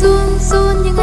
run run nhưng